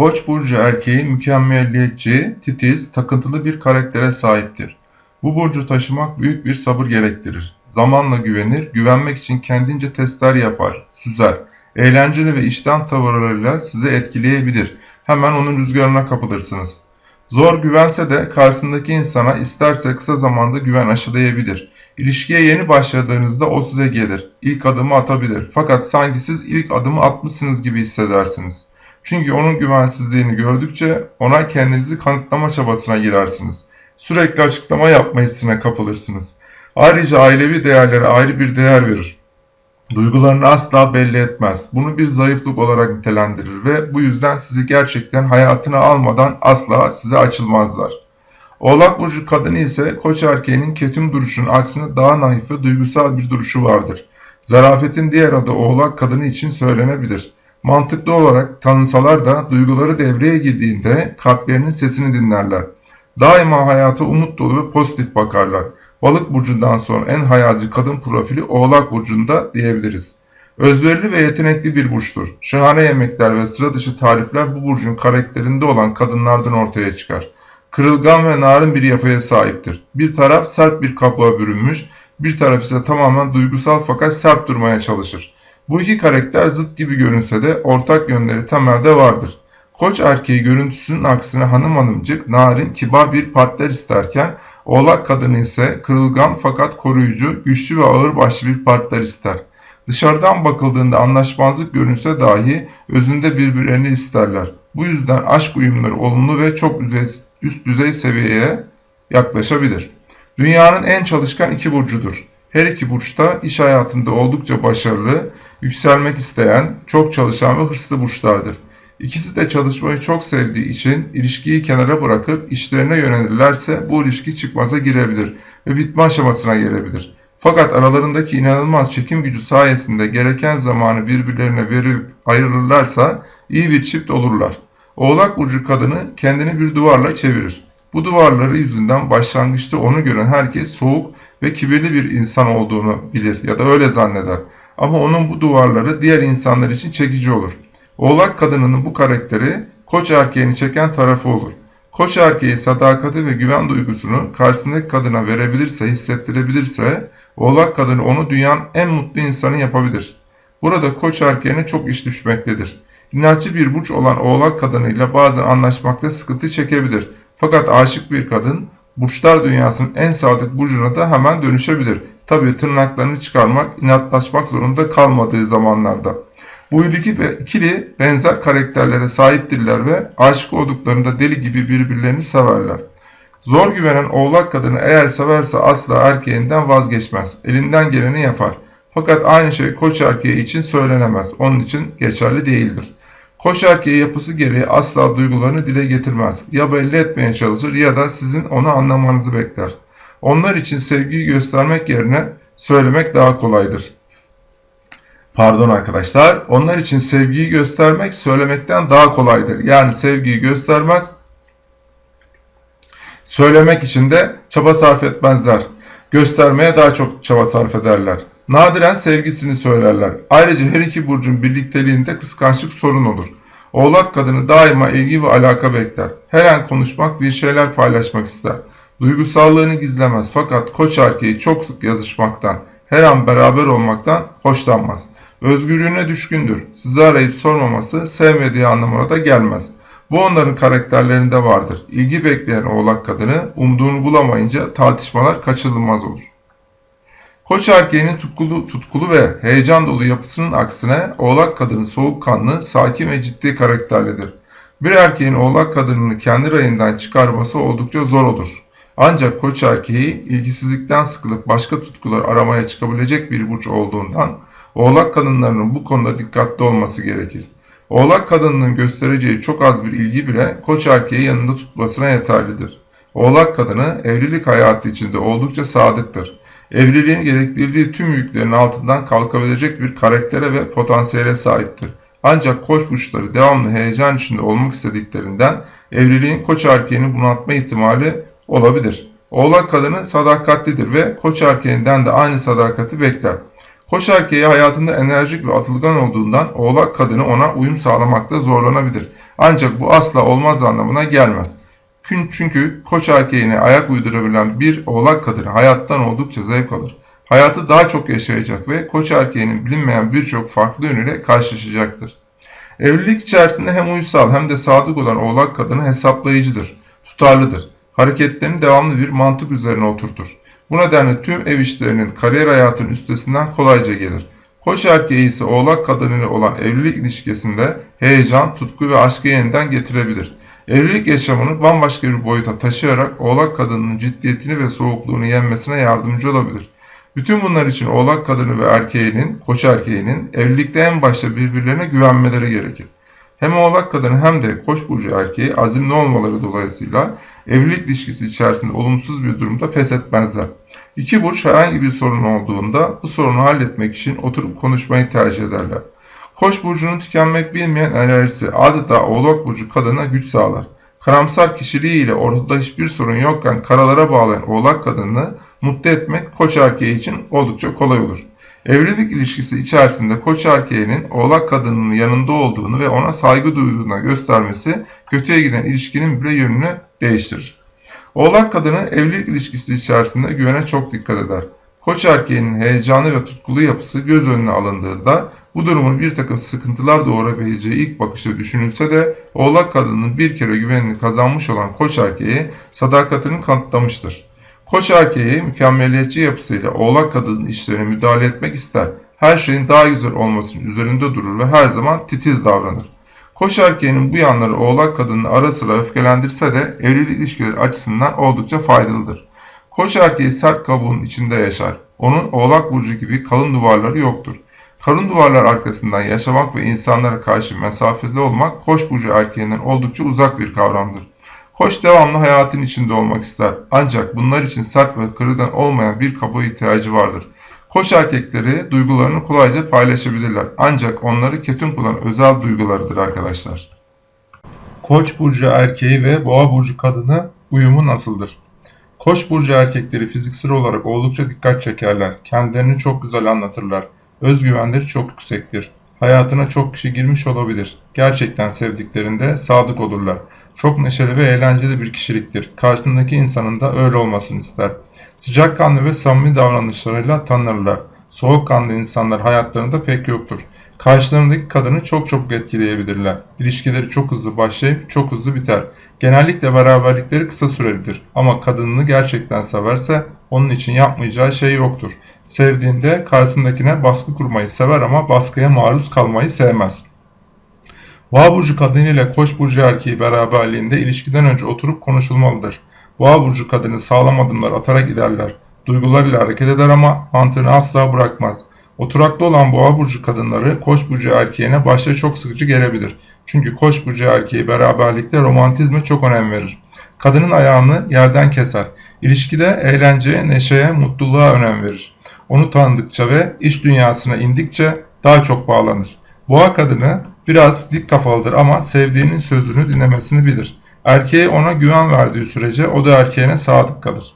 Koç burcu erkeği mükemmelliyetçi, titiz, takıntılı bir karaktere sahiptir. Bu burcu taşımak büyük bir sabır gerektirir. Zamanla güvenir, güvenmek için kendince testler yapar, süzer. Eğlenceli ve işten tavırlarıyla sizi etkileyebilir. Hemen onun rüzgarına kapılırsınız. Zor güvense de karşısındaki insana isterse kısa zamanda güven aşılayabilir. İlişkiye yeni başladığınızda o size gelir. İlk adımı atabilir. Fakat sanki siz ilk adımı atmışsınız gibi hissedersiniz. Çünkü onun güvensizliğini gördükçe ona kendinizi kanıtlama çabasına girersiniz. Sürekli açıklama yapma hissine kapılırsınız. Ayrıca ailevi değerlere ayrı bir değer verir. Duygularını asla belli etmez. Bunu bir zayıflık olarak nitelendirir ve bu yüzden sizi gerçekten hayatına almadan asla size açılmazlar. Oğlak burcu kadını ise koç erkeğinin ketum duruşunun aksine daha naif ve duygusal bir duruşu vardır. Zarafetin diğer adı oğlak kadını için söylenebilir. Mantıklı olarak tanınsalar da duyguları devreye girdiğinde kalplerinin sesini dinlerler. Daima hayata umut dolu ve pozitif bakarlar. Balık burcundan sonra en hayalci kadın profili Oğlak burcunda diyebiliriz. Özverili ve yetenekli bir burçtur. Şahane yemekler ve sıra dışı tarifler bu burcun karakterinde olan kadınlardan ortaya çıkar. Kırılgan ve narin bir yapıya sahiptir. Bir taraf sert bir kabuğa bürünmüş, bir taraf ise tamamen duygusal fakat sert durmaya çalışır. Bu iki karakter zıt gibi görünse de ortak yönleri temelde vardır. Koç erkeği görüntüsünün aksine hanım hanımcık, narin, kibar bir partner isterken Oğlak kadını ise kırılgan fakat koruyucu, güçlü ve ağırbaşlı bir partner ister. Dışarıdan bakıldığında anlaşmazlık görünse dahi özünde birbirlerini isterler. Bu yüzden aşk uyumları olumlu ve çok üst düzey seviyeye yaklaşabilir. Dünyanın en çalışkan iki burcudur. Her iki burçta iş hayatında oldukça başarılı, yükselmek isteyen, çok çalışan ve hırslı burçlardır. İkisi de çalışmayı çok sevdiği için ilişkiyi kenara bırakıp işlerine yönelirlerse bu ilişki çıkmaza girebilir ve bitme aşamasına gelebilir. Fakat aralarındaki inanılmaz çekim gücü sayesinde gereken zamanı birbirlerine verip ayrılırlarsa iyi bir çift olurlar. Oğlak burcu kadını kendini bir duvarla çevirir. Bu duvarları yüzünden başlangıçta onu gören herkes soğuk ve kibirli bir insan olduğunu bilir ya da öyle zanneder. Ama onun bu duvarları diğer insanlar için çekici olur. Oğlak kadınının bu karakteri koç erkeğini çeken tarafı olur. Koç erkeği sadakati ve güven duygusunu karşısındaki kadına verebilirse, hissettirebilirse oğlak kadını onu dünyanın en mutlu insanı yapabilir. Burada koç erkeğine çok iş düşmektedir. İnatçı bir burç olan oğlak kadınıyla bazen anlaşmakta sıkıntı çekebilir. Fakat aşık bir kadın burçlar dünyasının en sadık burcuna da hemen dönüşebilir. Tabii tırnaklarını çıkarmak, inatlaşmak zorunda kalmadığı zamanlarda. Bu ikili benzer karakterlere sahiptirler ve aşık olduklarında deli gibi birbirlerini severler. Zor güvenen oğlak kadını eğer severse asla erkeğinden vazgeçmez. Elinden geleni yapar. Fakat aynı şey koç erkeği için söylenemez. Onun için geçerli değildir. Koç erkeği yapısı gereği asla duygularını dile getirmez. Ya belli etmeye çalışır ya da sizin onu anlamanızı bekler. Onlar için sevgiyi göstermek yerine söylemek daha kolaydır. Pardon arkadaşlar. Onlar için sevgiyi göstermek söylemekten daha kolaydır. Yani sevgiyi göstermez, söylemek için de çaba sarf etmezler. Göstermeye daha çok çaba sarf ederler. Nadiren sevgisini söylerler. Ayrıca her iki burcun birlikteliğinde kıskançlık sorun olur. Oğlak kadını daima ilgi ve alaka bekler. Her an konuşmak, bir şeyler paylaşmak ister. Duygusallığını gizlemez fakat koç erkeği çok sık yazışmaktan, her an beraber olmaktan hoşlanmaz. Özgürlüğüne düşkündür. Sizi arayıp sormaması sevmediği anlamına da gelmez. Bu onların karakterlerinde vardır. İlgi bekleyen oğlak kadını umduğunu bulamayınca tartışmalar kaçınılmaz olur. Koç erkeğinin tutkulu, tutkulu ve heyecan dolu yapısının aksine oğlak kadını soğukkanlı, sakin ve ciddi karakterlidir. Bir erkeğin oğlak kadınını kendi rayından çıkarması oldukça zor olur. Ancak koç erkeği ilgisizlikten sıkılıp başka tutkular aramaya çıkabilecek bir burç olduğundan Oğlak kadınlarının bu konuda dikkatli olması gerekir. Oğlak kadınının göstereceği çok az bir ilgi bile koç erkeği yanında tutmasına yeterlidir. Oğlak kadını evlilik hayatı içinde oldukça sadıktır. Evliliğin gerektirdiği tüm yüklerin altından kalkabilecek bir karaktere ve potansiyele sahiptir. Ancak koç burçları devamlı heyecan içinde olmak istediklerinden evliliğin koç erkeğini bunaltma ihtimali olabilir. Oğlak kadını sadakatlidir ve koç erkeğinden de aynı sadakati bekler. Koç erkeği hayatında enerjik ve atılgan olduğundan oğlak kadını ona uyum sağlamakta zorlanabilir. Ancak bu asla olmaz anlamına gelmez. Çünkü koç erkeğine ayak uydurabilen bir oğlak kadını hayattan oldukça zevk alır. Hayatı daha çok yaşayacak ve koç erkeğinin bilinmeyen birçok farklı yönüyle karşılaşacaktır. Evlilik içerisinde hem uysal hem de sadık olan oğlak kadını hesaplayıcıdır, tutarlıdır. Hareketlerini devamlı bir mantık üzerine oturtur. Bu nedenle tüm ev işlerinin kariyer hayatının üstesinden kolayca gelir. Koç erkeği ise oğlak kadınıyla olan evlilik ilişkisinde heyecan, tutku ve aşkı yeniden getirebilir. Evlilik yaşamını bambaşka bir boyuta taşıyarak oğlak kadınının ciddiyetini ve soğukluğunu yenmesine yardımcı olabilir. Bütün bunlar için oğlak kadını ve erkeğinin, koç erkeğinin evlilikte en başta birbirlerine güvenmeleri gerekir. Hem oğlak kadını hem de koç burcu erkeği azimli olmaları dolayısıyla evlilik ilişkisi içerisinde olumsuz bir durumda pes etmezler. İki burç herhangi bir sorun olduğunda bu sorunu halletmek için oturup konuşmayı tercih ederler. Koç burcunun tükenmek bilmeyen enerjisi adeta oğlak burcu kadına güç sağlar. Karamsar kişiliğiyle ortada hiçbir sorun yokken karalara bağlayan oğlak kadını mutlu etmek koç erkeği için oldukça kolay olur. Evlilik ilişkisi içerisinde koç erkeğinin oğlak kadının yanında olduğunu ve ona saygı duyduğuna göstermesi kötüye giden ilişkinin bile yönünü değiştirir. Oğlak kadını evlilik ilişkisi içerisinde güvene çok dikkat eder. Koç erkeğinin heyecanı ve tutkulu yapısı göz önüne alındığında bu durumun bir takım sıkıntılar doğurabileceği ilk bakışta düşünülse de oğlak kadının bir kere güvenini kazanmış olan koç erkeği sadakatini kanıtlamıştır. Koç erkeği mükemmeliyetçi yapısıyla oğlak kadının işlerine müdahale etmek ister. Her şeyin daha güzel olmasının üzerinde durur ve her zaman titiz davranır. Koç erkeğinin bu yanları oğlak kadını ara sıra öfkelendirse de evlilik ilişkileri açısından oldukça faydalıdır. Koç erkeği sert kabuğun içinde yaşar. Onun oğlak burcu gibi kalın duvarları yoktur. Kalın duvarlar arkasından yaşamak ve insanlara karşı mesafeli olmak koç burcu erkeğinden oldukça uzak bir kavramdır. Koç devamlı hayatın içinde olmak ister. Ancak bunlar için sert ve kırılgan olmayan bir kabuğa ihtiyacı vardır. Koç erkekleri duygularını kolayca paylaşabilirler. Ancak onları ketum kılan özel duygularıdır arkadaşlar. Koç burcu erkeği ve boğa burcu kadını uyumu nasıldır? Koç burcu erkekleri fiziksel olarak oldukça dikkat çekerler. Kendilerini çok güzel anlatırlar. Özgüvenleri çok yüksektir. Hayatına çok kişi girmiş olabilir. Gerçekten sevdiklerinde sadık olurlar. Çok neşeli ve eğlenceli bir kişiliktir. Karşısındaki insanın da öyle olmasını ister. Sıcakkanlı ve samimi davranışlarıyla tanınırlar. Soğukkanlı insanlar hayatlarında pek yoktur. Karşılarındaki kadını çok çok etkileyebilirler. İlişkileri çok hızlı başlayıp çok hızlı biter. Genellikle beraberlikleri kısa sürelidir ama kadınını gerçekten severse onun için yapmayacağı şey yoktur. Sevdiğinde karşısındakine baskı kurmayı sever ama baskıya maruz kalmayı sevmez. Boğa burcu kadını ile koç burcu erkeği beraberliğinde ilişkiden önce oturup konuşulmalıdır. Boğa burcu kadını sağlam adımlar atarak giderler. Duygularıyla hareket eder ama mantığını asla bırakmaz. Oturaklı olan boğa burcu kadınları koç burcu erkeğine başta çok sıkıcı gelebilir. Çünkü koç burcu erkeği beraberlikte romantizme çok önem verir. Kadının ayağını yerden keser. İlişkide eğlenceye, neşeye, mutluluğa önem verir. Onu tanıdıkça ve iş dünyasına indikçe daha çok bağlanır. Boğa kadını biraz dik kafalıdır ama sevdiğinin sözünü dinlemesini bilir. Erkeğe ona güven verdiği sürece o da erkeğine sadık kalır.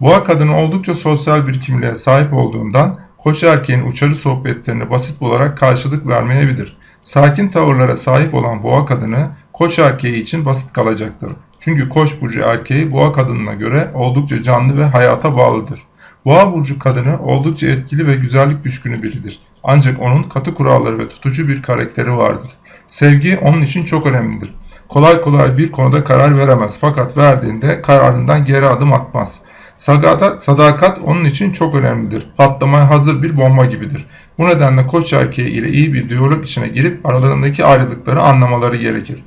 Boğa kadını oldukça sosyal bir kimliğe sahip olduğundan koç erkeğin uçarı sohbetlerine basit olarak karşılık vermeyebilir. Sakin tavırlara sahip olan boğa kadını koç erkeği için basit kalacaktır. Çünkü koç burcu erkeği boğa kadınına göre oldukça canlı ve hayata bağlıdır. Boğa burcu kadını oldukça etkili ve güzellik düşkünü biridir. Ancak onun katı kuralları ve tutucu bir karakteri vardır. Sevgi onun için çok önemlidir. Kolay kolay bir konuda karar veremez fakat verdiğinde kararından geri adım atmaz. Sadakat, onun için çok önemlidir. Patlamaya hazır bir bomba gibidir. Bu nedenle koç erkeği ile iyi bir diyalog içine girip aralarındaki ayrılıkları anlamaları gerekir.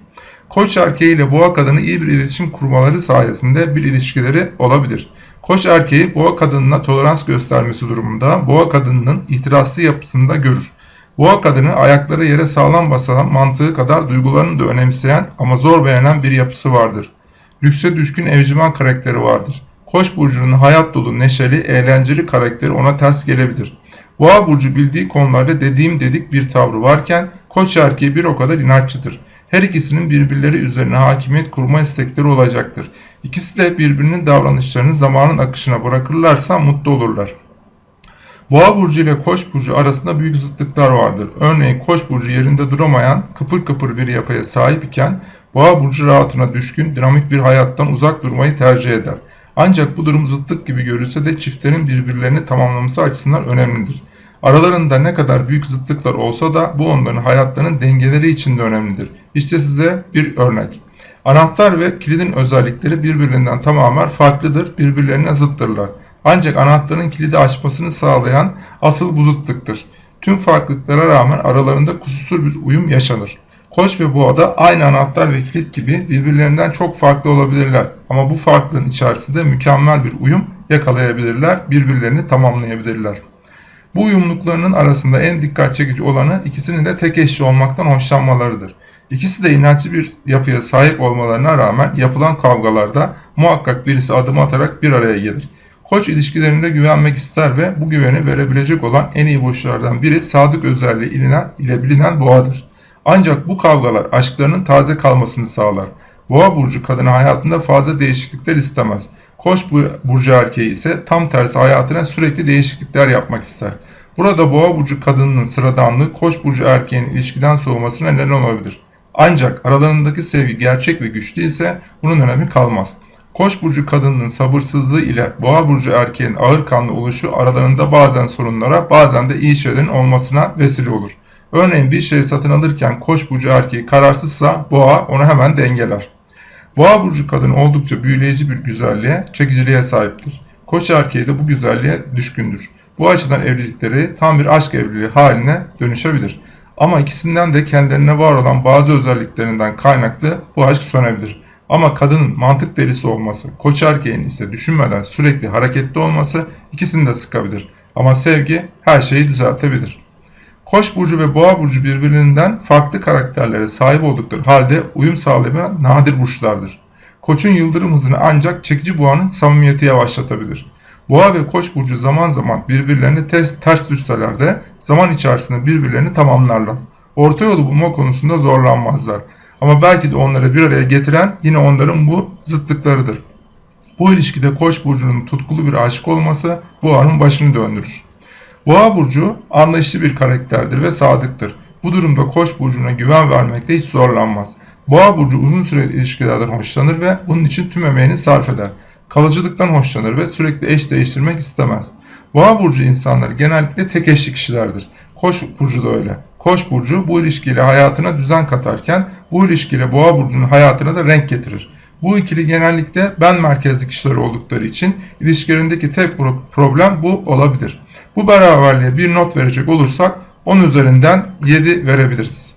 Koç erkeği ile boğa kadını iyi bir iletişim kurmaları sayesinde bir ilişkileri olabilir. Koç erkeği boğa kadınına tolerans göstermesi durumunda boğa kadınının itirazlı yapısında görür. Boğa kadını ayakları yere sağlam basan mantığı kadar duygularını da önemseyen ama zor beğenen bir yapısı vardır. Lükse düşkün evcimen karakteri vardır. Koç burcunun hayat dolu, neşeli, eğlenceli karakteri ona ters gelebilir. Boğa burcu bildiği konularda dediğim dedik bir tavrı varken koç erkeği bir o kadar inatçıdır. Her ikisinin birbirleri üzerine hakimiyet kurma istekleri olacaktır. İkisi de birbirinin davranışlarını zamanın akışına bırakırlarsa mutlu olurlar. Boğa burcu ile Koç burcu arasında büyük zıtlıklar vardır. Örneğin Koç burcu yerinde duramayan, kıpır kıpır bir yapıya sahip iken Boğa burcu rahatına düşkün, dinamik bir hayattan uzak durmayı tercih eder. Ancak bu durum zıtlık gibi görülse de çiftlerin birbirlerini tamamlaması açısından önemlidir. Aralarında ne kadar büyük zıtlıklar olsa da bu onların hayatlarının dengeleri için de önemlidir. İşte size bir örnek. Anahtar ve kilidin özellikleri birbirinden tamamen farklıdır, birbirlerine zıttırlar. Ancak anahtarın kilidi açmasını sağlayan asıl bu zıtlıktır. Tüm farklılıklara rağmen aralarında kusursuz bir uyum yaşanır. Koç ve boğada aynı anahtar ve kilit gibi birbirlerinden çok farklı olabilirler. Ama bu farklılığın içerisinde mükemmel bir uyum yakalayabilirler, birbirlerini tamamlayabilirler. Bu uyumluluklarının arasında en dikkat çekici olanı ikisinin de tek eşli olmaktan hoşlanmalarıdır. İkisi de inatçı bir yapıya sahip olmalarına rağmen yapılan kavgalarda muhakkak birisi adım atarak bir araya gelir. Koç ilişkilerinde güvenmek ister ve bu güveni verebilecek olan en iyi burçlardan biri sadık özelliği ile bilinen boğadır. Ancak bu kavgalar aşklarının taze kalmasını sağlar. Boğa burcu kadını hayatında fazla değişiklikler istemez. Koç burcu erkeği ise tam tersi hayatına sürekli değişiklikler yapmak ister. Burada boğa burcu kadınının sıradanlığı koç burcu erkeğin ilişkiden soğumasına neden olabilir. Ancak aralarındaki sevgi gerçek ve güçlü ise bunun önemi kalmaz. Koç burcu kadınının sabırsızlığı ile boğa burcu erkeğin ağır kanlı oluşu aralarında bazen sorunlara bazen de iyi şeylerin olmasına vesile olur. Örneğin bir şeyi satın alırken koç burcu erkeği kararsızsa boğa onu hemen dengeler. Boğa burcu kadın oldukça büyüleyici bir güzelliğe, çekiciliğe sahiptir. Koç erkeği de bu güzelliğe düşkündür. Bu açıdan evlilikleri tam bir aşk evliliği haline dönüşebilir. Ama ikisinden de kendilerine var olan bazı özelliklerinden kaynaklı bu aşk sönebilir. Ama kadının mantık delisi olması, koç erkeğin ise düşünmeden sürekli hareketli olması ikisini de sıkabilir. Ama sevgi her şeyi düzeltebilir. Koç burcu ve boğa burcu birbirinden farklı karakterlere sahip oldukları halde uyum sağlamayan nadir burçlardır. Koçun yıldırım hızını ancak çekici boğanın samimiyeti yavaşlatabilir. Boğa ve koç burcu zaman zaman birbirlerini ters, ters düşseler de zaman içerisinde birbirlerini tamamlarlar. Orta yolu bulma konusunda zorlanmazlar. Ama belki de onları bir araya getiren yine onların bu zıtlıklarıdır. Bu ilişkide koç burcunun tutkulu bir aşık olması boğanın başını döndürür. Boğa burcu anlayışlı bir karakterdir ve sadıktır. Bu durumda Koç burcuna güven vermekte hiç zorlanmaz. Boğa burcu uzun süreli ilişkilerden hoşlanır ve bunun için tüm emeğini sarf eder. Kalıcılıktan hoşlanır ve sürekli eş değiştirmek istemez. Boğa burcu insanları genellikle tek eşli kişilerdir. Koç burcu da öyle. Koç burcu bu ilişkiyle hayatına düzen katarken bu ilişkiyle boğa burcunun hayatına da renk getirir. Bu ikili genellikle ben merkezli kişiler oldukları için ilişkilerindeki tek problem bu olabilir. Bu beraberliğe bir not verecek olursak 10 üzerinden 7 verebiliriz.